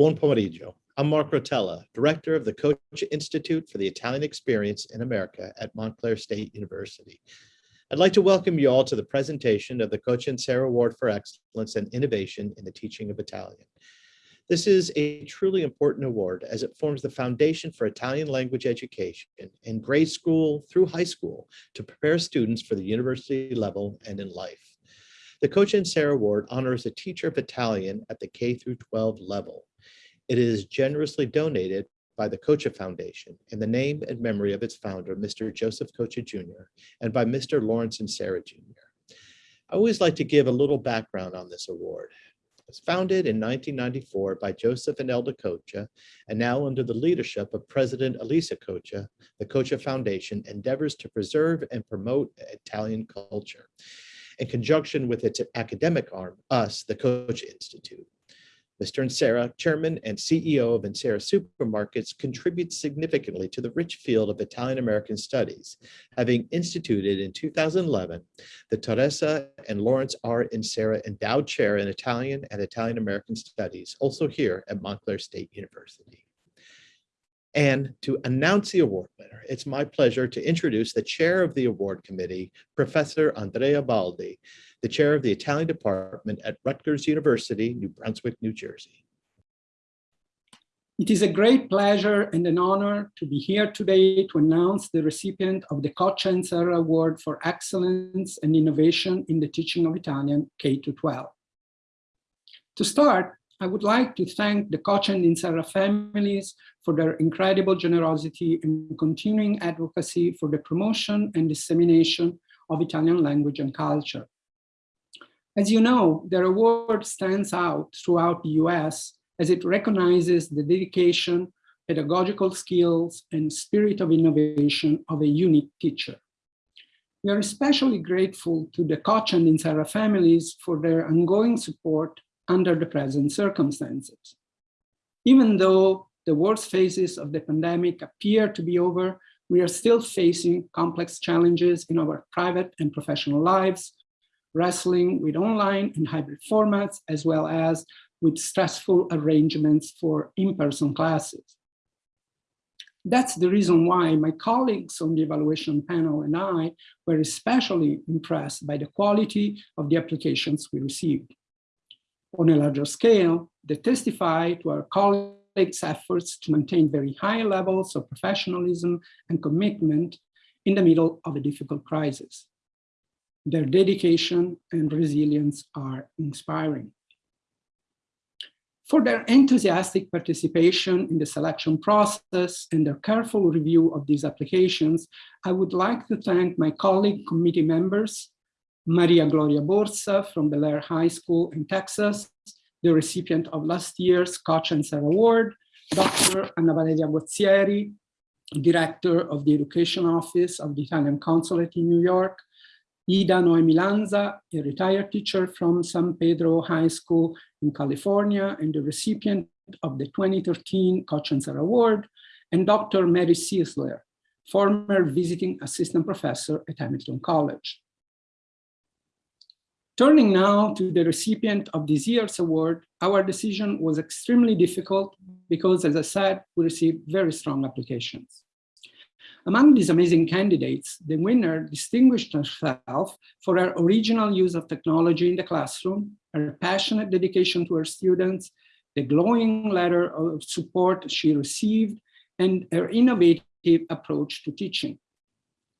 Buon pomeriggio. I'm Mark Rotella, Director of the Coccia Institute for the Italian Experience in America at Montclair State University. I'd like to welcome you all to the presentation of the Coccia and Sarah Award for Excellence and Innovation in the Teaching of Italian. This is a truly important award as it forms the foundation for Italian language education in grade school through high school to prepare students for the university level and in life. The Coccia and Sarah Award honors a teacher of Italian at the K through 12 level. It is generously donated by the Coccia Foundation in the name and memory of its founder, Mr. Joseph Coccia Jr., and by Mr. Lawrence and Sarah Jr. I always like to give a little background on this award. It was founded in 1994 by Joseph and Elda Coccia, and now under the leadership of President Elisa Coccia, the Coccia Foundation endeavors to preserve and promote Italian culture in conjunction with its academic arm, us, the Coccia Institute. Mr. Inserra, Chairman and CEO of Inserra Supermarkets, contributes significantly to the rich field of Italian-American studies, having instituted in 2011 the Teresa and Lawrence R. Inserra Endowed Chair in Italian and Italian-American Studies, also here at Montclair State University. And to announce the award winner, it's my pleasure to introduce the chair of the award committee, Professor Andrea Baldi, the chair of the Italian department at Rutgers University, New Brunswick, New Jersey. It is a great pleasure and an honor to be here today to announce the recipient of the Coccia and Serra Award for Excellence and Innovation in the Teaching of Italian K-12. To start, I would like to thank the Coccia and Inserra families for their incredible generosity and continuing advocacy for the promotion and dissemination of Italian language and culture. As you know, their award stands out throughout the US as it recognizes the dedication, pedagogical skills, and spirit of innovation of a unique teacher. We are especially grateful to the Coccia and Inserra families for their ongoing support under the present circumstances. Even though the worst phases of the pandemic appear to be over, we are still facing complex challenges in our private and professional lives, wrestling with online and hybrid formats, as well as with stressful arrangements for in-person classes. That's the reason why my colleagues on the evaluation panel and I were especially impressed by the quality of the applications we received on a larger scale that testify to our colleagues' efforts to maintain very high levels of professionalism and commitment in the middle of a difficult crisis. Their dedication and resilience are inspiring. For their enthusiastic participation in the selection process and their careful review of these applications, I would like to thank my colleague committee members, Maria Gloria Borsa from Bellaire High School in Texas, the recipient of last year's Coccia and Serra Award, Dr. Anna Valeria Guazzieri, Director of the Education Office of the Italian Consulate in New York, Ida Noemi Lanza, a retired teacher from San Pedro High School in California and the recipient of the 2013 Coccia and Serra Award, and Dr. Mary Siesler, former visiting assistant professor at Hamilton College. Turning now to the recipient of this year's award, our decision was extremely difficult because, as I said, we received very strong applications. Among these amazing candidates, the winner distinguished herself for her original use of technology in the classroom, her passionate dedication to her students, the glowing letter of support she received, and her innovative approach to teaching.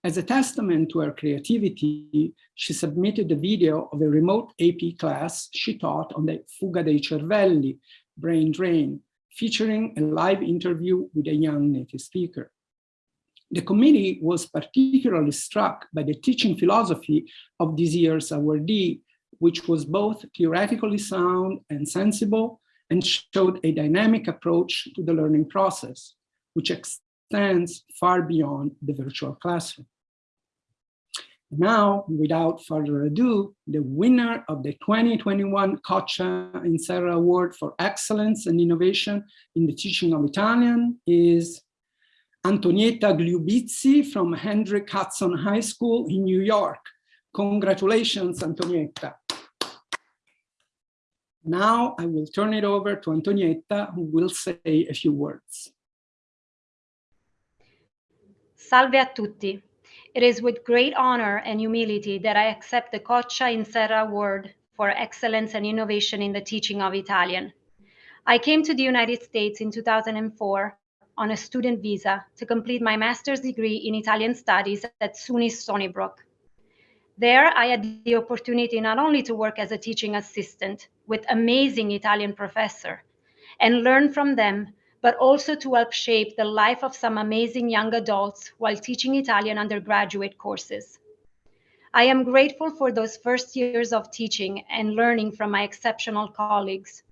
As a testament to her creativity, she submitted a video of a remote AP class she taught on the Fuga dei Cervelli, brain drain, featuring a live interview with a young native speaker. The committee was particularly struck by the teaching philosophy of this year's awardee, which was both theoretically sound and sensible and showed a dynamic approach to the learning process, which extends far beyond the virtual classroom. Now, without further ado, the winner of the 2021 Coccia and Serra Award for Excellence and Innovation in the Teaching of Italian is Antonietta Gliubizzi from Hendrick Hudson High School in New York. Congratulations, Antonietta. Now I will turn it over to Antonietta, who will say a few words. Salve a tutti. It is with great honor and humility that I accept the Coccia in Serra Award for Excellence and Innovation in the Teaching of Italian. I came to the United States in 2004 on a student visa to complete my master's degree in Italian studies at SUNY Stony Brook. There, I had the opportunity not only to work as a teaching assistant with amazing Italian professor and learn from them, but also to help shape the life of some amazing young adults while teaching Italian undergraduate courses. I am grateful for those first years of teaching and learning from my exceptional colleagues.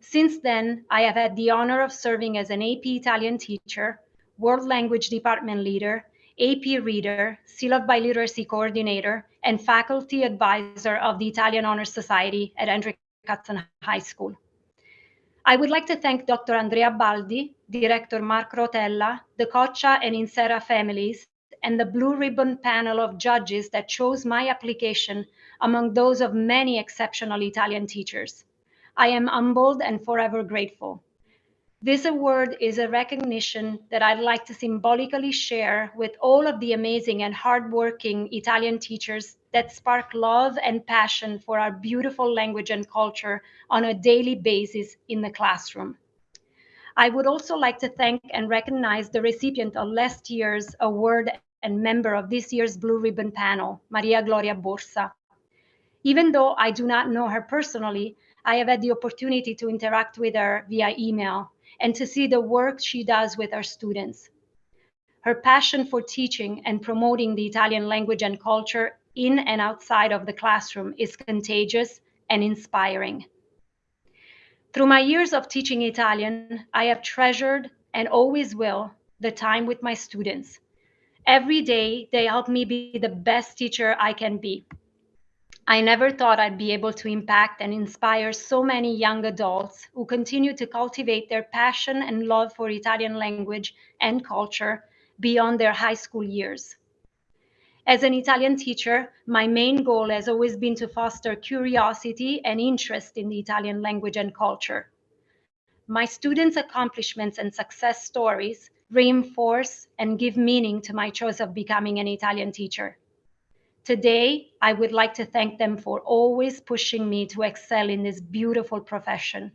Since then, I have had the honor of serving as an AP Italian teacher, World Language Department leader, AP reader, Seal of Biliteracy coordinator, and faculty advisor of the Italian Honor Society at Andrew Hudson High School. I would like to thank Dr. Andrea Baldi, Director Mark Rotella, the Coccia and Inserra families, and the Blue Ribbon panel of judges that chose my application among those of many exceptional Italian teachers. I am humbled and forever grateful. This award is a recognition that I'd like to symbolically share with all of the amazing and hardworking Italian teachers that spark love and passion for our beautiful language and culture on a daily basis in the classroom. I would also like to thank and recognize the recipient of last year's award and member of this year's Blue Ribbon panel, Maria Gloria Borsa. Even though I do not know her personally, I have had the opportunity to interact with her via email and to see the work she does with our students. Her passion for teaching and promoting the Italian language and culture in and outside of the classroom is contagious and inspiring. Through my years of teaching Italian, I have treasured and always will the time with my students. Every day, they help me be the best teacher I can be. I never thought I'd be able to impact and inspire so many young adults who continue to cultivate their passion and love for Italian language and culture beyond their high school years. As an Italian teacher, my main goal has always been to foster curiosity and interest in the Italian language and culture. My students' accomplishments and success stories reinforce and give meaning to my choice of becoming an Italian teacher. Today, I would like to thank them for always pushing me to excel in this beautiful profession.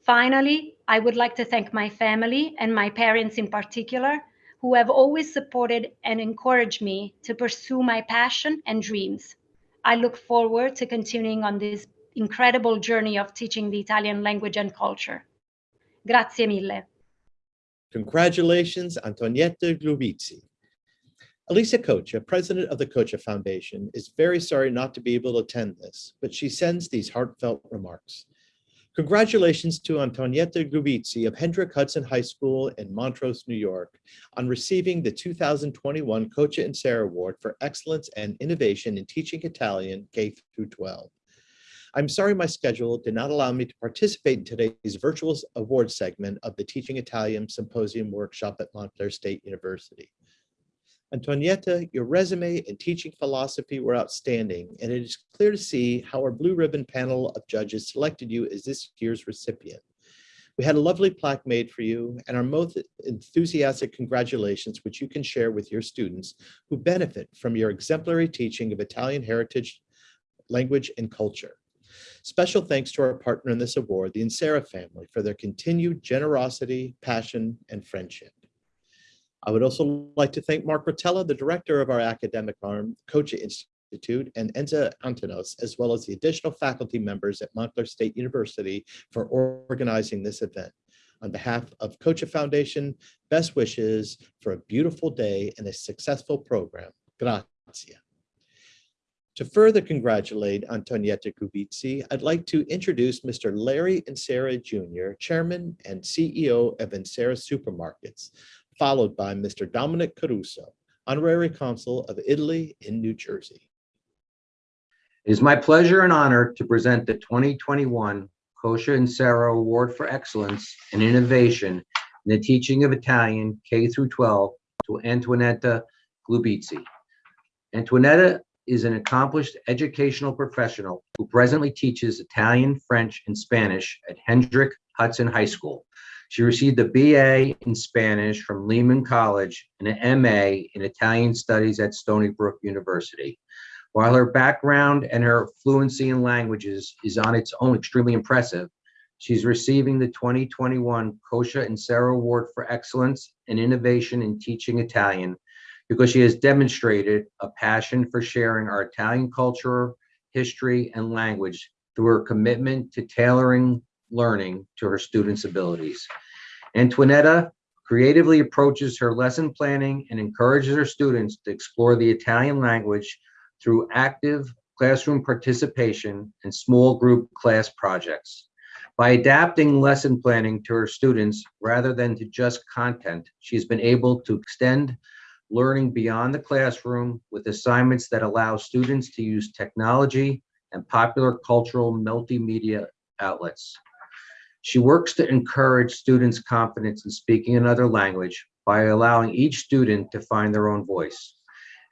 Finally, I would like to thank my family and my parents in particular, who have always supported and encouraged me to pursue my passion and dreams. I look forward to continuing on this incredible journey of teaching the Italian language and culture. Grazie mille. Congratulations, Antonietta Gliubizzi. Elisa Coccia, president of the Coccia Foundation, is very sorry not to be able to attend this, but she sends these heartfelt remarks. Congratulations to Antonietta Gliubizzi of Hendrick Hudson High School in Montrose, New York, on receiving the 2021 Coccia and Sarah Award for Excellence and Innovation in Teaching Italian K through 12. I'm sorry my schedule did not allow me to participate in today's virtual award segment of the Teaching Italian Symposium Workshop at Montclair State University. Antonietta, your resume and teaching philosophy were outstanding, and it is clear to see how our blue ribbon panel of judges selected you as this year's recipient. We had a lovely plaque made for you and our most enthusiastic congratulations, which you can share with your students who benefit from your exemplary teaching of Italian heritage, language, and culture. Special thanks to our partner in this award, the Inserra family, for their continued generosity, passion, and friendship. I would also like to thank Mark Rotella, the director of our academic arm, Coccia Institute, and Enza Antenos, as well as the additional faculty members at Montclair State University for organizing this event. On behalf of Coccia Foundation, best wishes for a beautiful day and a successful program. Grazie. To further congratulate Antonietta Gliubizzi, I'd like to introduce Mr. Larry Inserra Jr., Chairman and CEO of Inserra Supermarkets, followed by Mr. Dominic Caruso, Honorary Consul of Italy in New Jersey. It is my pleasure and honor to present the 2021 Coccia and Sarah Award for Excellence and Innovation in the Teaching of Italian K through 12 to Antonetta Gliubizzi. Antonetta is an accomplished educational professional who presently teaches Italian, French, and Spanish at Hendrick Hudson High School. She received a BA in Spanish from Lehman College and an MA in Italian Studies at Stony Brook University. While her background and her fluency in languages is on its own extremely impressive, she's receiving the 2021 Coccia and Sarah Award for Excellence and Innovation in Teaching Italian because she has demonstrated a passion for sharing our Italian culture, history, and language through her commitment to tailoring learning to her students' abilities. Antoinetta creatively approaches her lesson planning and encourages her students to explore the Italian language through active classroom participation and small group class projects. By adapting lesson planning to her students rather than to just content, she's been able to extend learning beyond the classroom with assignments that allow students to use technology and popular cultural multimedia outlets. She works to encourage students' confidence in speaking another language by allowing each student to find their own voice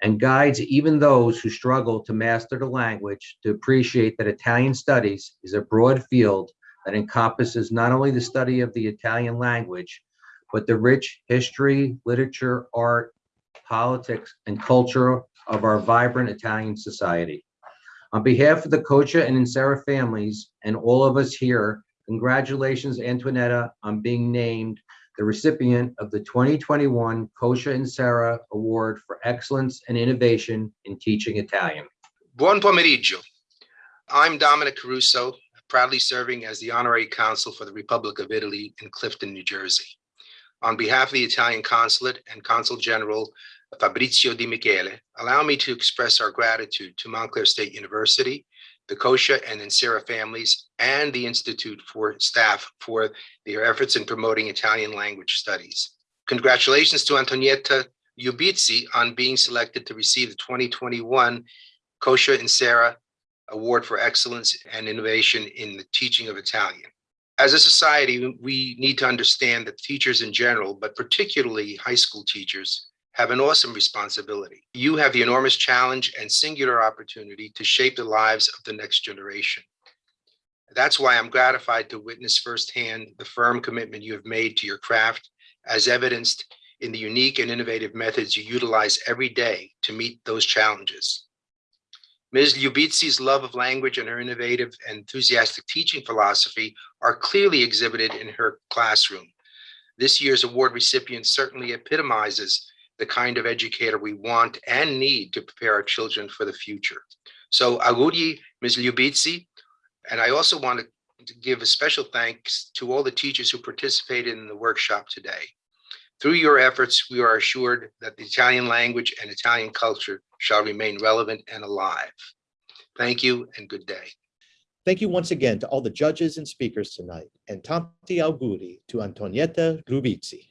and guides even those who struggle to master the language to appreciate that Italian studies is a broad field that encompasses not only the study of the Italian language, but the rich history, literature, art, politics, and culture of our vibrant Italian society. On behalf of the Coccia and Inserra families and all of us here, congratulations, Antoinetta, on being named the recipient of the 2021 Coccia and Sarah Award for Excellence and Innovation in Teaching Italian. Buon pomeriggio. I'm Dominic Caruso, proudly serving as the Honorary Consul for the Republic of Italy in Clifton, New Jersey. On behalf of the Italian Consulate and Consul General Fabrizio Di Michele, allow me to express our gratitude to Montclair State University, the Coccia and Inserra families, and the Institute for staff for their efforts in promoting Italian language studies. Congratulations to Antonietta Ubizzi on being selected to receive the 2021 Coccia and Inserra Award for Excellence and Innovation in the Teaching of Italian. As a society, we need to understand that teachers in general, but particularly high school teachers, have an awesome responsibility. You have the enormous challenge and singular opportunity to shape the lives of the next generation. That's why I'm gratified to witness firsthand the firm commitment you have made to your craft as evidenced in the unique and innovative methods you utilize every day to meet those challenges. Ms. Lubitzi's love of language and her innovative and enthusiastic teaching philosophy are clearly exhibited in her classroom. This year's award recipient certainly epitomizes the kind of educator we want and need to prepare our children for the future. So auguri, Ms. Lubitzi, and I also want to give a special thanks to all the teachers who participated in the workshop today. Through your efforts, we are assured that the Italian language and Italian culture shall remain relevant and alive. Thank you and good day. Thank you once again to all the judges and speakers tonight, and tanti auguri to Antonietta Grubizzi.